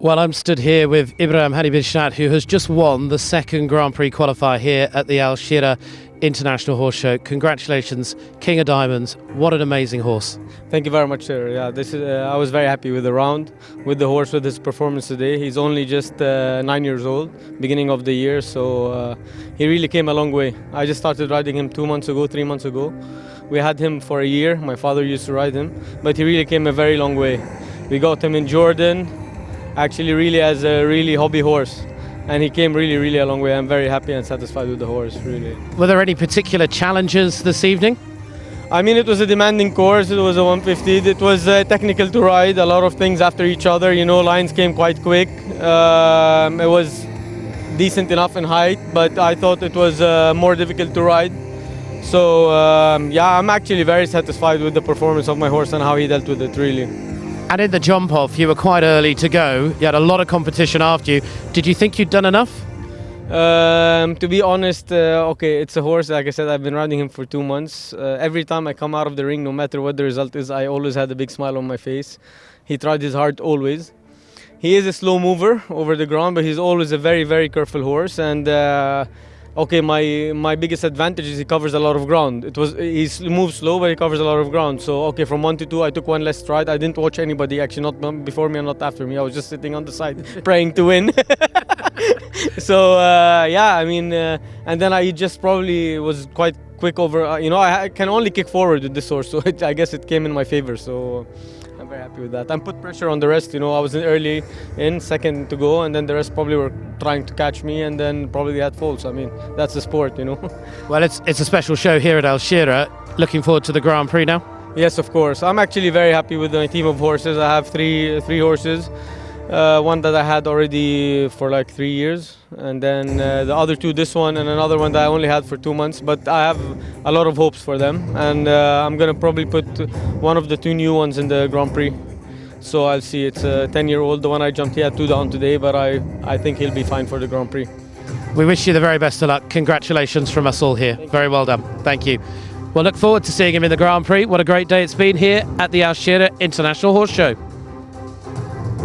Well, I'm stood here with Ibrahim Hani Bisharat, who has just won the second Grand Prix qualifier here at the Al Shira International Horse Show. Congratulations, King of Diamonds. What an amazing horse. Thank you very much, sir. Yeah, this is, uh, I was very happy with the round, with the horse, with his performance today. He's only just uh, nine years old, beginning of the year, so uh, he really came a long way. I just started riding him two months ago, three months ago. We had him for a year. My father used to ride him, but he really came a very long way. We got him in Jordan, actually really as a really hobby horse and he came really really a long way i'm very happy and satisfied with the horse really were there any particular challenges this evening I mean, it was a demanding course. It was a 150. It was uh, technical to ride. A lot of things after each other. You know, lines came quite quick. Um, it was decent enough in height, but I thought it was uh, more difficult to ride. So um, yeah, I'm actually very satisfied with the performance of my horse and how he dealt with it. Really. And in the jump off, you were quite early to go. You had a lot of competition after you. Did you think you'd done enough? Um, to be honest, uh, okay, it's a horse. Like I said, I've been riding him for two months. Uh, every time I come out of the ring, no matter what the result is, I always had a big smile on my face. He tried his hard always. He is a slow mover over the ground, but he's always a very, very careful horse. And uh, okay, my my biggest advantage is he covers a lot of ground. It was he moves slow, but he covers a lot of ground. So okay, from one to two, I took one less stride. I didn't watch anybody actually, not before me and not after me. I was just sitting on the side praying to win. so uh, yeah, I mean, uh, and then I just probably was quite quick over. Uh, you know, I, I, can only kick forward with this horse, so it, I guess it came in my favor. So. I'm very happy with that. And put pressure on the rest. You know, I was in early in, second to go, and then the rest probably were trying to catch me, and then probably had faults. I mean, that's the sport, you know. well, it's it's a special show here at Al Shira. Looking forward to the Grand Prix now. Yes, of course. I'm actually very happy with my team of horses. I have three three horses uh, one that I had already for like three years, and then uh, the other two, this one and another one that I only had for two months. But I have a lot of hopes for them, and uh, I'm gonna probably put one of the two new ones in the Grand Prix. So I'll see. It's a 10-year-old. The one I jumped, he had two down today, but I I think he'll be fine for the Grand Prix. We wish you the very best of luck. Congratulations from us all here. Thank very well done. Thank you. We'll look forward to seeing him in the Grand Prix. What a great day it's been here at the Al Shira International Horse Show.